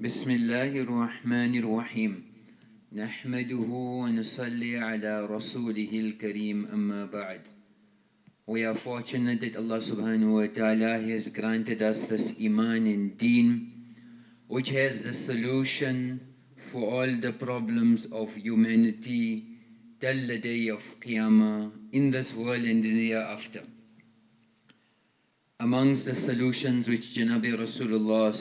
بسم الله الرحمن الرحيم نحمده ونصلي على رسوله الكريم أما بعد We are fortunate that Allah subhanahu wa ta'ala has granted us this iman and deen which has the solution for all the problems of humanity till the day of Qiyamah in this world and in the hereafter. Amongst the solutions which Janabi Rasulullah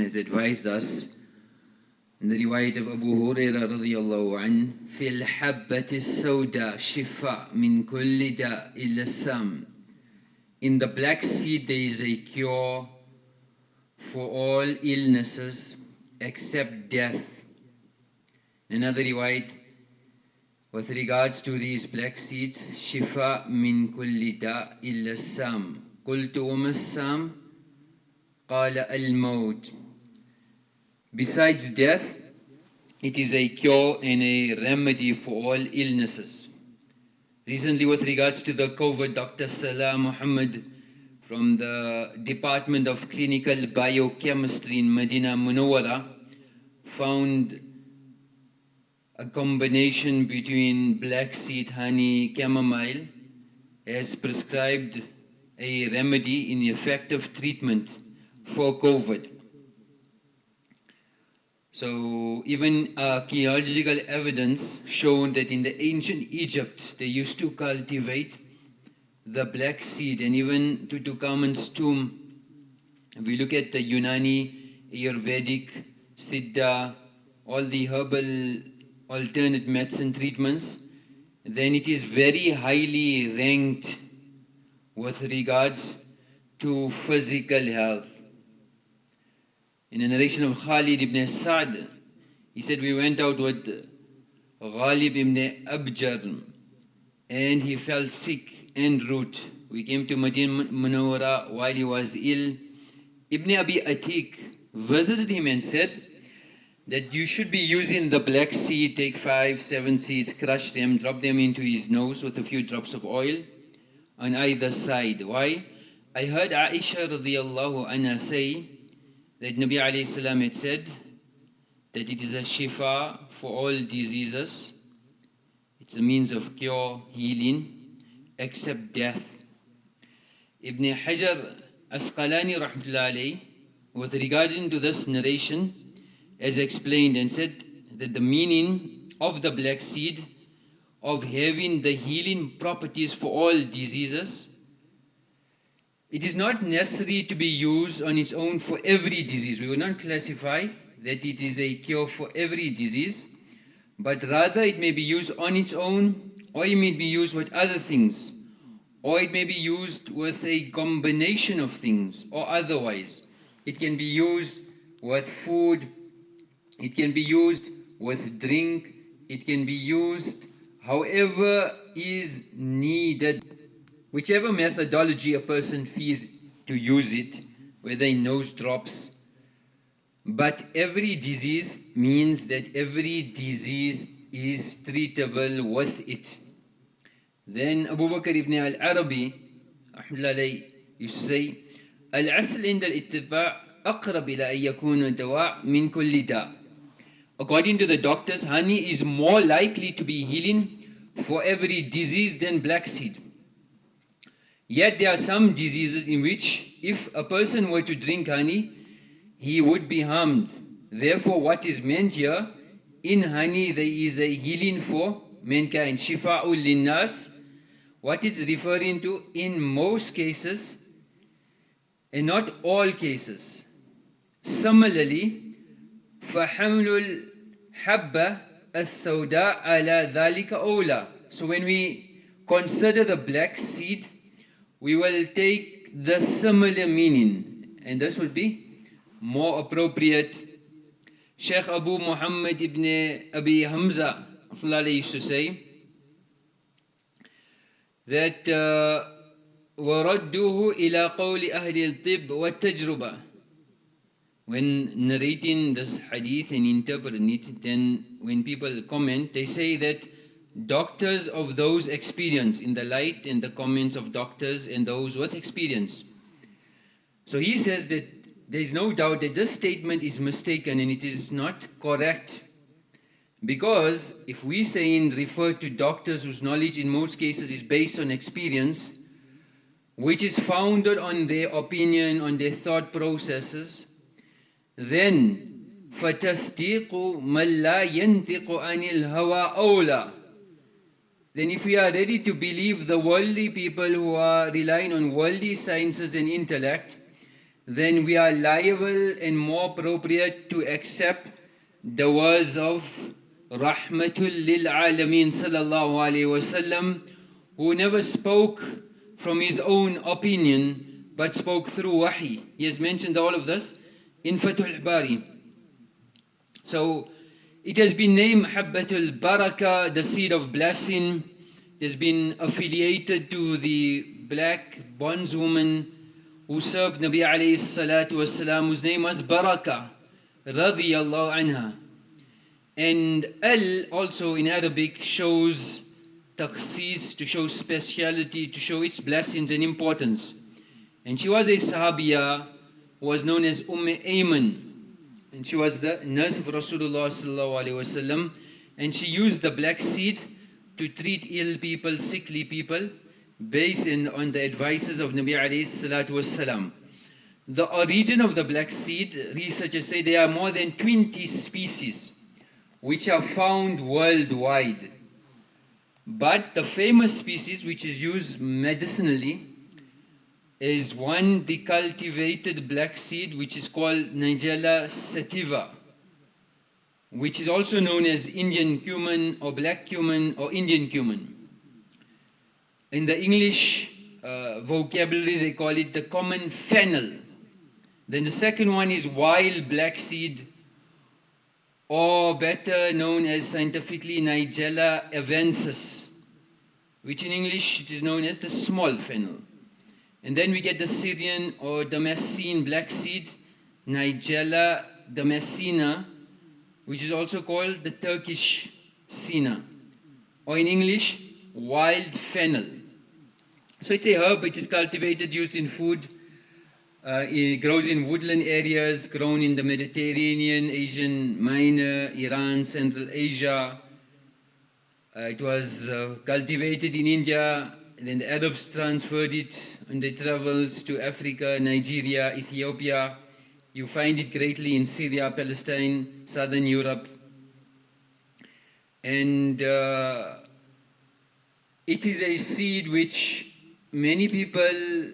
has advised us, in the riwayat of Abu Huraira radiallahu an, في الحبة السوداء شفاء من كل داء إلا السام. In the black seed there is a cure for all illnesses except death. Another riwayat, with regards to these black seeds, شفاء من كل داء إلا السام. قلت وما السام قال الموت Besides death, it is a cure and a remedy for all illnesses. Recently, with regards to the COVID, Dr. Salah Muhammad from the Department of Clinical Biochemistry in Medina Munawwara found a combination between black seed honey chamomile as prescribed a remedy in effective treatment for COVID. So even uh, archaeological evidence shown that in the ancient Egypt they used to cultivate the black seed and even Tutankhamun's tomb. We look at the Unani, Ayurvedic, Siddha, all the herbal alternate medicine treatments, then it is very highly ranked with regards to physical health. In a narration of Khalid ibn Sa'd, he said, We went out with Ghalib ibn Abjar and he fell sick en route. We came to Madinah Munawwara while he was ill. Ibn Abi Atiq visited him and said that you should be using the black seed, take five, seven seeds, crush them, drop them into his nose with a few drops of oil on either side. Why? I heard Aisha radiallahu anha say that Nabi alayhi salam had said that it is a shifa for all diseases. It's a means of cure, healing, except death. Ibn Hajar Asqalani rahmatullahi with regarding to this narration as explained and said that the meaning of the black seed of having the healing properties for all diseases. It is not necessary to be used on its own for every disease. We will not classify that it is a cure for every disease, but rather it may be used on its own or it may be used with other things or it may be used with a combination of things or otherwise. It can be used with food, it can be used with drink, it can be used however is needed, whichever methodology a person feels to use it, whether in nose drops, but every disease means that every disease is treatable with it. Then Abu Bakr ibn al-Arabi used to say, العسل عند الاتباع أقرب إلى أن يكون دواء من كل داء According to the doctors, honey is more likely to be healing for every disease than black seed. Yet there are some diseases in which if a person were to drink honey, he would be harmed. Therefore, what is meant here, in honey there is a healing for mankind. Shifa'ul linnas. What it's referring to, in most cases, and not all cases. Similarly, فحمل الحبة السوداء على ذلك أولى So when we consider the black seed, we will take the similar meaning and this would be more appropriate. Sheikh Abu Muhammad ibn Abi Hamza used to say that وردوه إلى قول أهل الطب والتجربة when narrating this hadith and interpreting it, then when people comment, they say that doctors of those experience in the light and the comments of doctors and those with experience. So he says that there's no doubt that this statement is mistaken and it is not correct. Because if we say and refer to doctors whose knowledge in most cases is based on experience, which is founded on their opinion, on their thought processes, then فَتَصْدِيقُ مَنْ لَا يَنْتِقُ عَنِ الْهَوَىٰ أَوْلَى Then if we are ready to believe the worldly people who are relying on worldly sciences and intellect, then we are liable and more appropriate to accept the words of Rahmatul lil Alameen sallallahu alayhi wasallam, who never spoke from his own opinion but spoke through wahi. He has mentioned all of this in Fathul Bari. So it has been named Habbatul Baraka, the seed of blessing. It has been affiliated to the black bondswoman who served Nabi alayhi salatu wasalam, whose name was Baraka, radiyallahu anha. And Al also in Arabic shows takhsis, to show speciality, to show its blessings and importance. And she was a Sahabiya, was known as Umm Ayman. And she was the nurse of Rasulullah and she used the black seed to treat ill people, sickly people, based in, on the advices of Nabi alayhi. The origin of the black seed, researchers say there are more than 20 species which are found worldwide. But the famous species which is used medicinally is one the cultivated black seed which is called Nigella sativa which is also known as Indian cumin or black cumin or Indian cumin. In the English uh, vocabulary they call it the common fennel. Then the second one is wild black seed or better known as scientifically Nigella arvensis, which in English it is known as the small fennel. And then we get the Syrian or Damascene black seed, Nigella damascena, which is also called the Turkish senna, or in English, wild fennel. So it's a herb which is cultivated, used in food, uh, it grows in woodland areas, grown in the Mediterranean, Asian Minor, Iran, Central Asia. Uh, it was uh, cultivated in India, then the Arabs transferred it on their travels to Africa, Nigeria, Ethiopia. You find it greatly in Syria, Palestine, Southern Europe. And uh, it is a seed which many people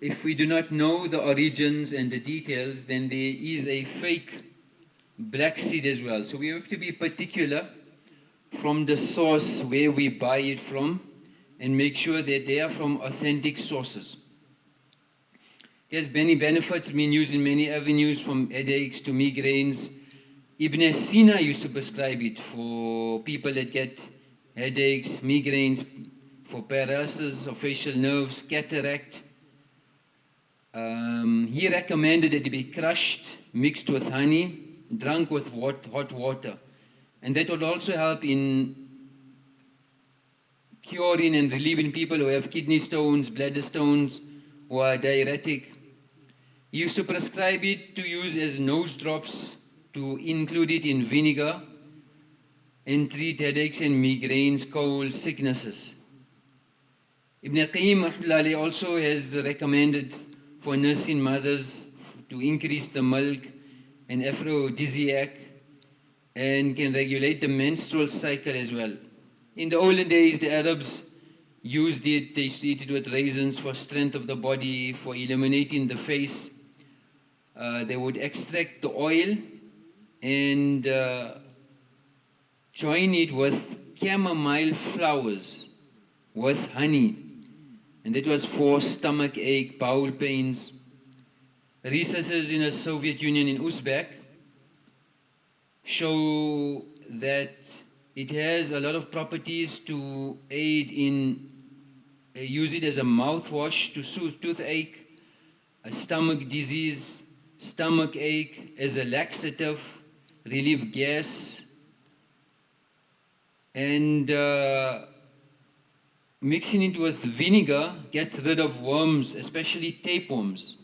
if we do not know the origins and the details, then there is a fake black seed as well. So we have to be particular from the source where we buy it from and make sure that they are from authentic sources. Has many benefits, been used in many avenues from headaches to migraines. Ibn Sina used to prescribe it for people that get headaches, migraines, for paralysis of facial nerves, cataract, um, he recommended that it be crushed, mixed with honey, drunk with hot water. And that would also help in curing and relieving people who have kidney stones, bladder stones, who are diuretic. He used to prescribe it to use as nose drops, to include it in vinegar, and treat headaches and migraines, colds, sicknesses. Ibn Qayyim also has recommended for nursing mothers to increase the milk and aphrodisiac and can regulate the menstrual cycle as well. In the olden days, the Arabs used it, they used it with raisins for strength of the body, for illuminating the face. Uh, they would extract the oil and uh, join it with chamomile flowers with honey and that was for stomach ache, bowel pains. Researchers in the Soviet Union in Uzbek show that it has a lot of properties to aid in uh, use it as a mouthwash to soothe toothache, a stomach disease, stomach ache, as a laxative, relieve gas, and uh, mixing it with vinegar gets rid of worms, especially tapeworms.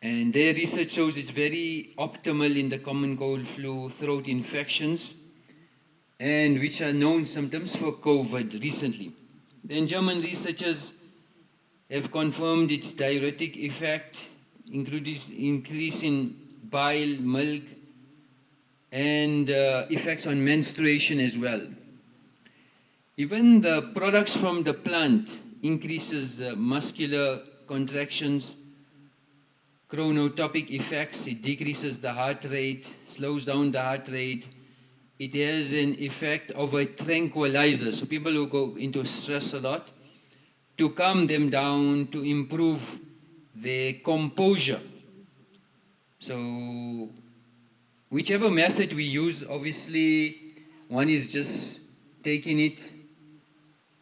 And their research shows it's very optimal in the common cold flu throat infections and which are known symptoms for COVID recently. Then German researchers have confirmed its diuretic effect, including increase in bile, milk, and uh, effects on menstruation as well. Even the products from the plant increases uh, muscular contractions, chronotropic effects, it decreases the heart rate, slows down the heart rate. It has an effect of a tranquilizer. So people who go into stress a lot, to calm them down, to improve their composure. So whichever method we use, obviously one is just taking it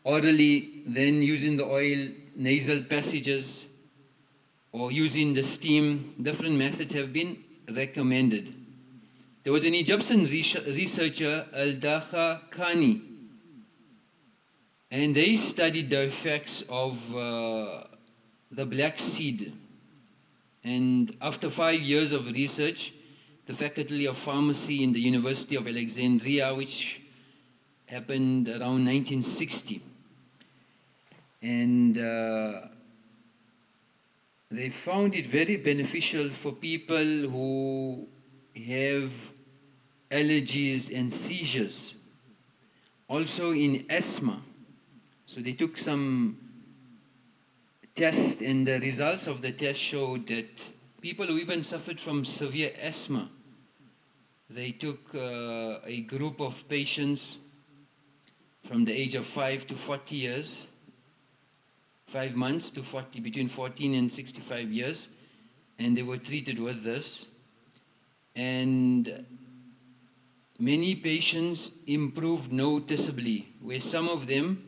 orally, then using the oil, nasal passages, or using the steam. Different methods have been recommended. There was an Egyptian researcher, Al-Dakhakhni, and they studied the effects of uh, the black seed. And after five years of research, the Faculty of Pharmacy in the University of Alexandria, which happened around 1960. And uh, they found it very beneficial for people who have allergies and seizures. Also in asthma. So they took some tests and the results of the test showed that people who even suffered from severe asthma they took uh, a group of patients from the age of 5 to 40 years, 5 months to 40, between 14 and 65 years, and they were treated with this. And many patients improved noticeably, where some of them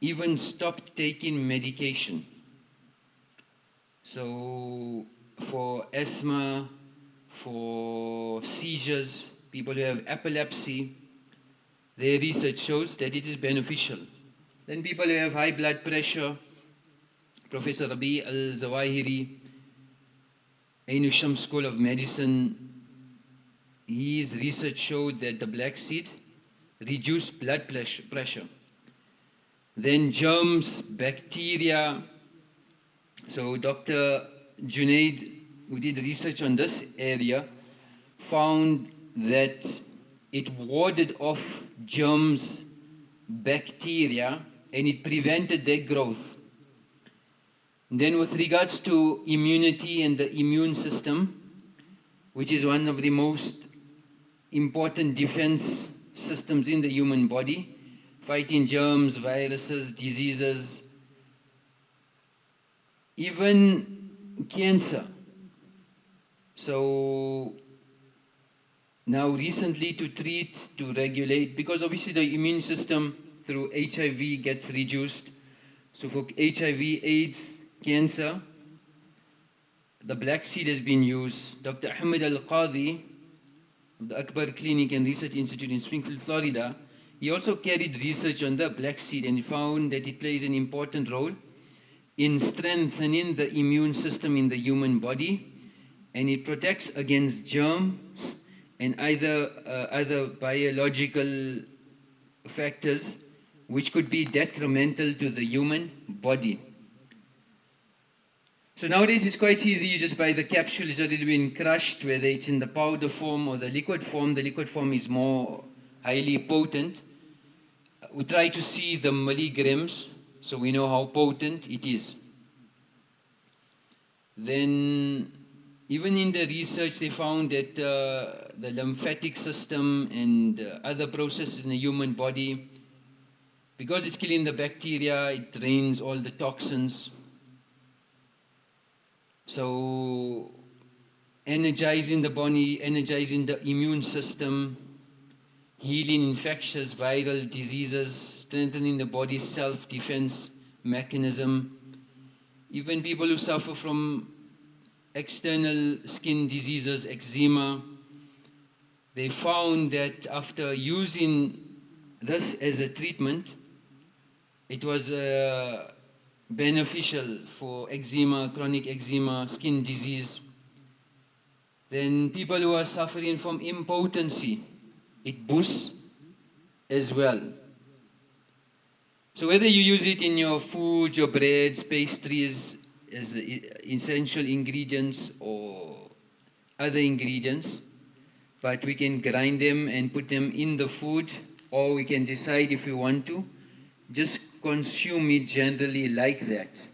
even stopped taking medication. So for asthma, for seizures, people who have epilepsy, their research shows that it is beneficial. Then people who have high blood pressure, Professor Rabi al-Zawahiri, Ain Shams School of Medicine, his research showed that the black seed reduced blood pressure. Then germs, bacteria. So Dr. Junaid who did research on this area found that it warded off germs, bacteria, and it prevented their growth. Then with regards to immunity and the immune system, which is one of the most important defense systems in the human body, fighting germs, viruses, diseases, even cancer so now recently to treat, to regulate, because obviously the immune system through HIV gets reduced. So for HIV, AIDS, cancer, the black seed has been used. Dr. Ahmed Al-Qadi of the Akbar Clinic and Research Institute in Springfield, Florida, he also carried research on the black seed and found that it plays an important role in strengthening the immune system in the human body and it protects against germs and either uh, other biological factors which could be detrimental to the human body. So nowadays it's quite easy, you just buy the capsule, it's already been crushed, whether it's in the powder form or the liquid form. The liquid form is more highly potent. We try to see the milligrams, so we know how potent it is. Then even in the research, they found that uh, the lymphatic system and uh, other processes in the human body, because it's killing the bacteria, it drains all the toxins. So, energizing the body, energizing the immune system, healing infectious viral diseases, strengthening the body's self-defense mechanism. Even people who suffer from external skin diseases, eczema, they found that after using this as a treatment, it was uh, beneficial for eczema, chronic eczema, skin disease. Then people who are suffering from impotency, it boosts as well. So whether you use it in your food, your breads, pastries, as essential ingredients or other ingredients, but we can grind them and put them in the food or we can decide if we want to just consume it generally like that.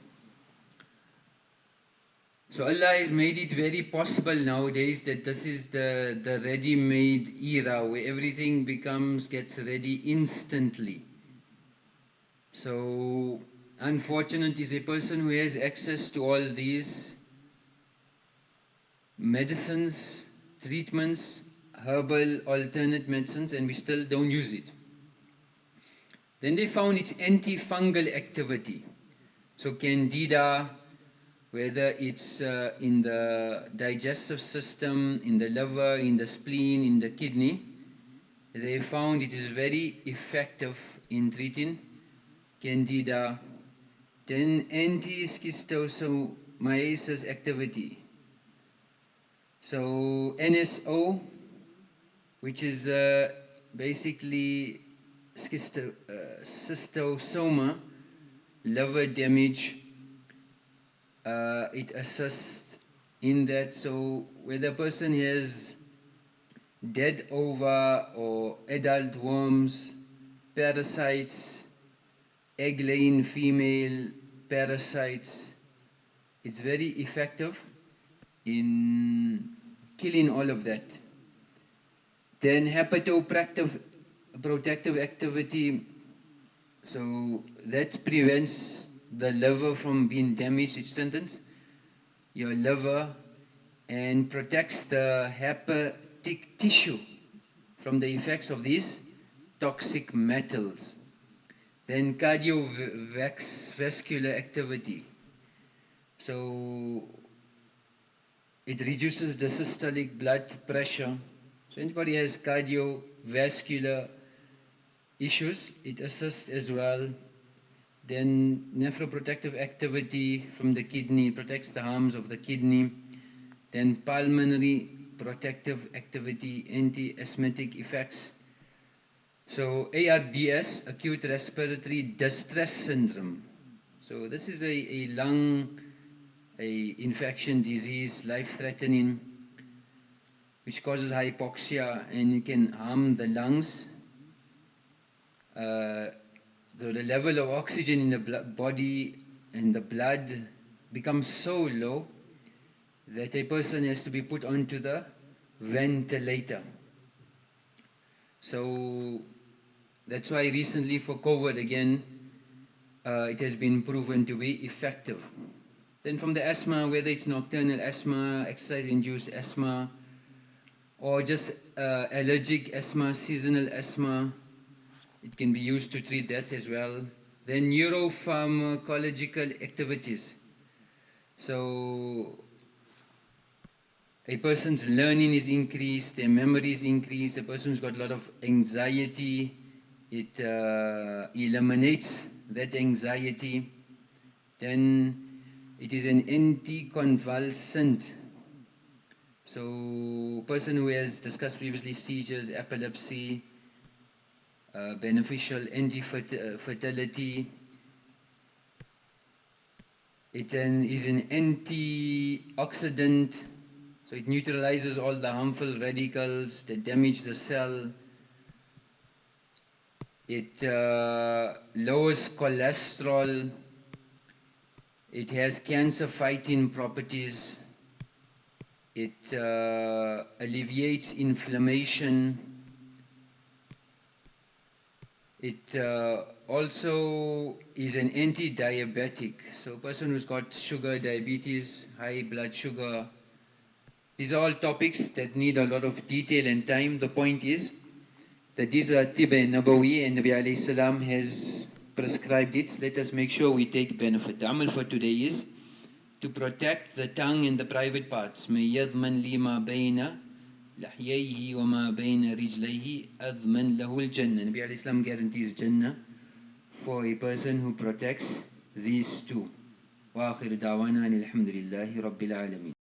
So Allah has made it very possible nowadays that this is the, the ready-made era where everything becomes, gets ready instantly. So unfortunate is a person who has access to all these medicines, treatments, herbal alternate medicines and we still don't use it. Then they found its antifungal activity. So candida, whether it's uh, in the digestive system, in the liver, in the spleen, in the kidney, they found it is very effective in treating candida. Then anti-schistosomiasis activity. So NSO, which is uh, basically schisto, uh, schistosoma, liver damage, uh, it assists in that. So whether a person has dead ova or adult worms, parasites, egg-laying female parasites, it's very effective in killing all of that. Then hepatoprotective protective activity, so that prevents the liver from being damaged, it strengthens your liver and protects the hepatic tissue from the effects of these toxic metals. Then cardiovascular activity. So it reduces the systolic blood pressure. So anybody has cardiovascular issues, it assists as well then nephroprotective activity from the kidney protects the harms of the kidney. Then pulmonary protective activity, anti-asthmatic effects. So ARDS, acute respiratory distress syndrome. So this is a, a lung a infection disease, life-threatening, which causes hypoxia and can harm the lungs. Uh, so the level of oxygen in the body and the blood becomes so low that a person has to be put onto the ventilator. So that's why recently for COVID again, uh, it has been proven to be effective. Then from the asthma, whether it's nocturnal asthma, exercise-induced asthma, or just uh, allergic asthma, seasonal asthma, it can be used to treat that as well. Then neuropharmacological activities. So a person's learning is increased, their memory is increased, a person's got a lot of anxiety, it uh, eliminates that anxiety. Then it is an anticonvulsant. So person who has discussed previously seizures, epilepsy, uh, beneficial anti-fertility. It then is an antioxidant, so it neutralizes all the harmful radicals that damage the cell. It uh, lowers cholesterol. It has cancer-fighting properties. It uh, alleviates inflammation it uh, also is an anti-diabetic. So a person who's got sugar, diabetes, high blood sugar, these are all topics that need a lot of detail and time. The point is that these are Tibba Nabawi and Nabi salam has prescribed it. Let us make sure we take benefit. The amal for today is to protect the tongue and the private parts. May yadman lima bayna لحييه وما بين رجليه أضمن له الجنة Nabi al-Islam guarantees Jannah for a person who protects these two. وآخر دعوانا الحمد لله رب العالمين